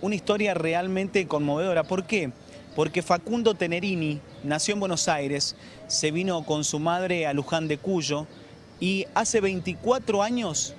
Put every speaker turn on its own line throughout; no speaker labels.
Una historia realmente conmovedora. ¿Por qué? Porque Facundo Tenerini nació en Buenos Aires, se vino con su madre a Luján de Cuyo y hace 24 años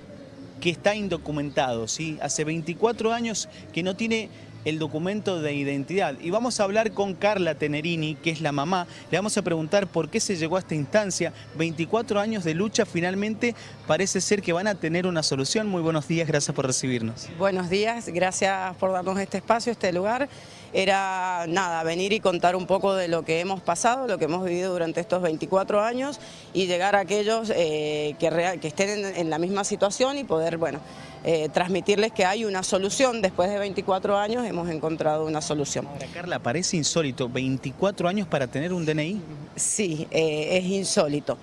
que está indocumentado, ¿sí? Hace 24 años que no tiene el documento de identidad. Y vamos a hablar con Carla Tenerini, que es la mamá. Le vamos a preguntar por qué se llegó a esta instancia. 24 años de lucha, finalmente parece ser que van a tener una solución. Muy buenos días, gracias por recibirnos.
Buenos días, gracias por darnos este espacio, este lugar. Era nada, venir y contar un poco de lo que hemos pasado, lo que hemos vivido durante estos 24 años y llegar a aquellos eh, que, que, estén en, la misma situación y poder, bueno, eh, transmitirles que hay una solución. Después de 24 años hemos encontrado una solución.
Ahora, Carla, parece insólito, 24 años para tener un DNI.
Sí, eh, es insólito.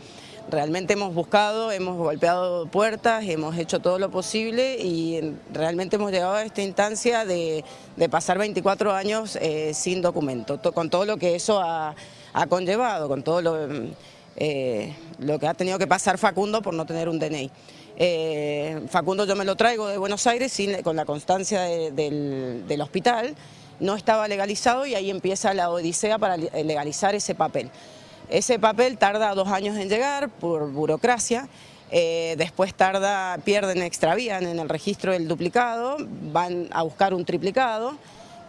Realmente hemos buscado, hemos golpeado puertas, hemos hecho todo lo posible y realmente hemos llegado a esta instancia de, pasar 24 años eh, sin documento, con todo lo que eso ha, conllevado, con todo lo, lo que ha tenido que pasar Facundo por no tener un DNI. Eh, Facundo yo me lo traigo de Buenos Aires con la constancia del, hospital, no estaba legalizado y ahí empieza la odisea para legalizar ese papel. Ese papel tarda dos años en llegar por burocracia, eh, después tarda, pierden, extravían en el registro del duplicado, van a buscar un triplicado,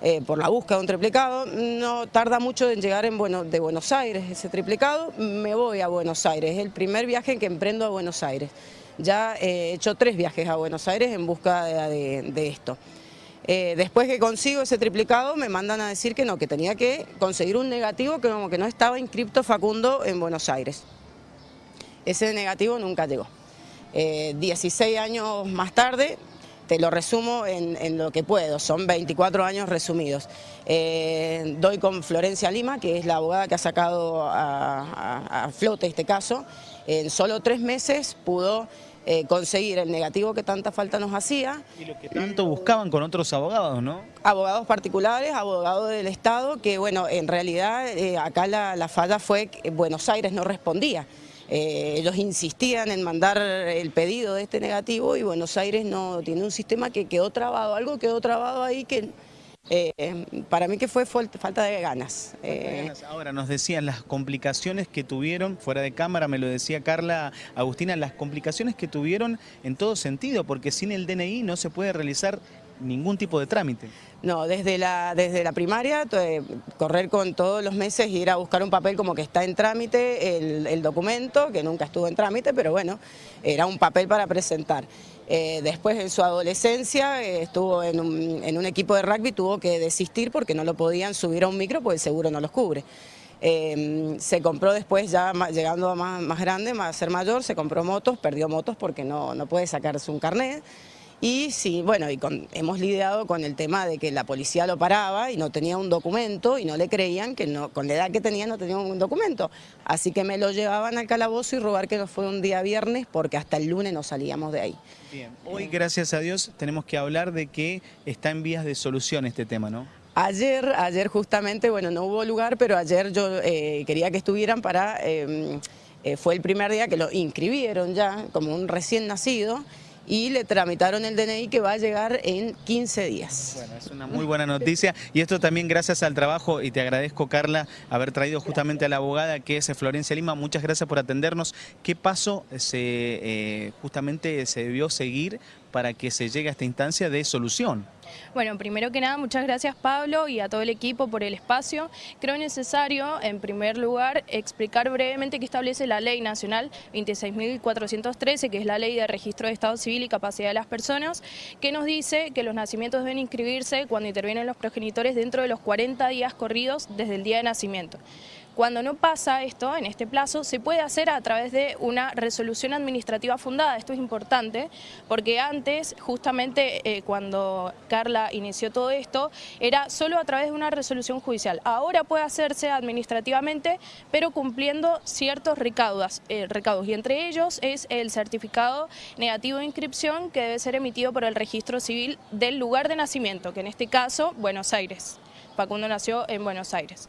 eh, por la búsqueda de un triplicado, no tarda mucho en llegar en bueno, de Buenos Aires ese triplicado, me voy a Buenos Aires, es el primer viaje en que emprendo a Buenos Aires. Ya he hecho tres viajes a Buenos Aires en busca de, esto. Eh, después que consigo ese triplicado me mandan a decir que no, que tenía que conseguir un negativo que como que no estaba inscripto Facundo en Buenos Aires. Ese negativo nunca llegó. 16 eh, años más tarde, te lo resumo en, lo que puedo, son 24 años resumidos. Eh, doy con Florencia Lima, que es la abogada que ha sacado a flote este caso. En solo tres meses pudo eh, conseguir el negativo que tanta falta nos hacía.
Y lo que tanto buscaban con otros abogados, ¿no?
Abogados particulares, abogados del Estado, que bueno, en realidad eh, acá la, falla fue que Buenos Aires no respondía. Eh, ellos insistían en mandar el pedido de este negativo y Buenos Aires no tiene un sistema que quedó trabado, algo quedó trabado ahí que eh, para mí que fue falta de ganas.
Eh. Ahora nos decían las complicaciones que tuvieron, fuera de cámara me lo decía Carla Agustina, las complicaciones que tuvieron en todo sentido, porque sin el DNI no se puede realizar ningún tipo de trámite.
No, desde la, desde la primaria, correr con todos los meses, ir a buscar un papel como que está en trámite, el, documento, que nunca estuvo en trámite, pero bueno, era un papel para presentar. Eh, después en su adolescencia eh, estuvo en un, equipo de rugby, tuvo que desistir porque no lo podían subir a un micro porque el seguro no los cubre. Eh, se compró después, ya llegando a más, más grande, a ser mayor, se compró motos, perdió motos porque no, no puede sacarse un carnet. Y sí, bueno, y hemos lidiado con el tema de que la policía lo paraba y no tenía un documento y no le creían que no, con la edad que tenía no tenía un documento. Así que me lo llevaban al calabozo y robar que no fue un día viernes porque hasta el lunes no salíamos de ahí.
Bien, hoy gracias a Dios tenemos que hablar de que está en vías de solución este tema, ¿no?
Ayer, ayer justamente, bueno, no hubo lugar, pero ayer yo eh, quería que estuvieran para... Em, eh, fue el primer día que lo inscribieron ya como un recién nacido y le tramitaron el DNI que va a llegar en 15 días.
Bueno, es una muy buena noticia y esto también gracias al trabajo y te agradezco Carla haber traído justamente a la abogada que es Florencia Lima, muchas gracias por atendernos. ¿Qué paso se, eh, justamente se debió seguir para que se llegue a esta instancia de solución?
Bueno, primero que nada, muchas gracias Pablo y a todo el equipo por el espacio. Creo necesario, en primer lugar, explicar brevemente qué establece la Ley Nacional 26.413, que es la Ley de Registro de Estado Civil y Capacidad de las Personas, que nos dice que los nacimientos deben inscribirse cuando intervienen los progenitores dentro de los 40 días corridos desde el día de nacimiento. Cuando no pasa esto, en este plazo, se puede hacer a través de una resolución administrativa fundada. Esto es importante porque antes, justamente eh, cuando Carla inició todo esto, era solo a través de una resolución judicial. Ahora puede hacerse administrativamente, pero cumpliendo ciertos eh, recaudos y entre ellos es el certificado negativo de inscripción que debe ser emitido por el registro civil del lugar de nacimiento, que en este caso, Buenos Aires. Facundo nació en Buenos Aires.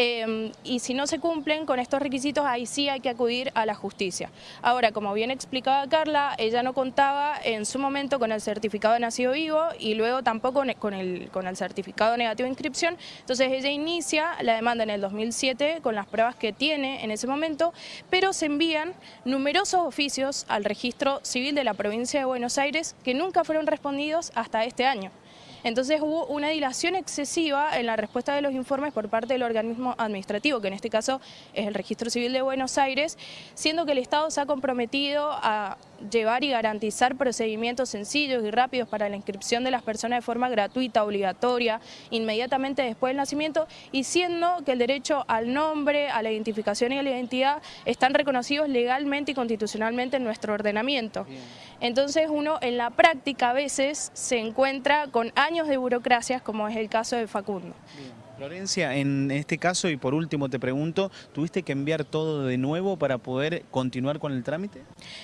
Eh, y si no se cumplen con estos requisitos, ahí sí hay que acudir a la justicia. Ahora, como bien explicaba Carla, ella no contaba en su momento con el certificado de nacido vivo y luego tampoco con el, con el certificado negativo de inscripción, entonces ella inicia la demanda en el 2007 con las pruebas que tiene en ese momento, pero se envían numerosos oficios al registro civil de la provincia de Buenos Aires que nunca fueron respondidos hasta este año. Entonces hubo una dilación excesiva en la respuesta de los informes por parte del organismo administrativo, que en este caso es el Registro Civil de Buenos Aires, siendo que el Estado se ha comprometido a llevar y garantizar procedimientos sencillos y rápidos para la inscripción de las personas de forma gratuita, obligatoria, inmediatamente después del nacimiento, y siendo que el derecho al nombre, a la identificación y a la identidad están reconocidos legalmente y constitucionalmente en nuestro ordenamiento. Entonces uno en la práctica a veces se encuentra con años de burocracias, como es el caso de Facundo.
Florencia, en este caso, y por último te pregunto, ¿tuviste que enviar todo de nuevo para poder continuar con el trámite?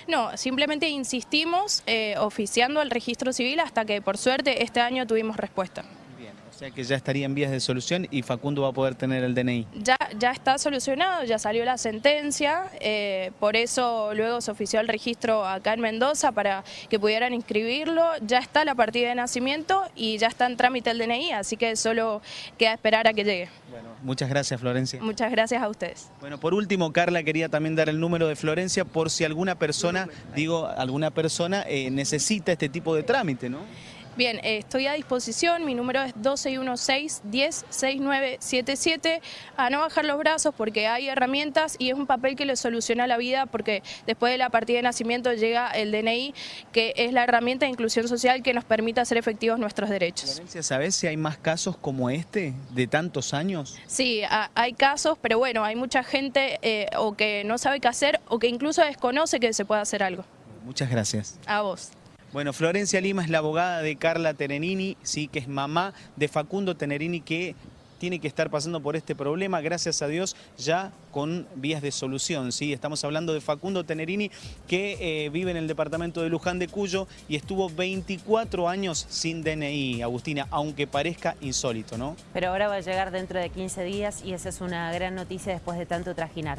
No, simplemente insistimos eh, oficiando al registro civil hasta que por suerte este año tuvimos respuesta.
O sea que ya estaría en vías de solución y Facundo va a poder tener el DNI.
Ya, ya está solucionado, ya salió la sentencia, eh, por eso luego se ofició el registro acá en Mendoza para que pudieran inscribirlo, ya está la partida de nacimiento y ya está en trámite el DNI, así que solo queda esperar a que llegue.
Bueno, muchas gracias Florencia.
Muchas gracias a ustedes.
Bueno, por último, Carla quería también dar el número de Florencia por si alguna persona, digo, alguna persona eh, necesita este tipo de trámite, ¿no?
Bien, eh, estoy a disposición, mi número es 1216-106977, a no bajar los brazos porque hay herramientas y es un papel que le soluciona la vida porque después de la partida de nacimiento llega el DNI, que es la herramienta de inclusión social que nos permite hacer efectivos nuestros derechos.
Florencia, ¿sabes si hay más casos como este de tantos años?
Sí, hay casos, pero bueno, hay mucha gente eh, o que no sabe qué hacer o que incluso desconoce que se puede hacer algo.
Muchas gracias.
A vos.
Bueno, Florencia Lima es la abogada de Carla Tenerini, sí, que es mamá de Facundo Tenerini, que tiene que estar pasando por este problema, gracias a Dios, ya con vías de solución. ¿sí? Estamos hablando de Facundo Tenerini, que eh, vive en el departamento de Luján de Cuyo y estuvo 24 años sin DNI, Agustina, aunque parezca insólito, ¿no?
Pero ahora va a llegar dentro de 15 días y esa es una gran noticia después de tanto trajinar.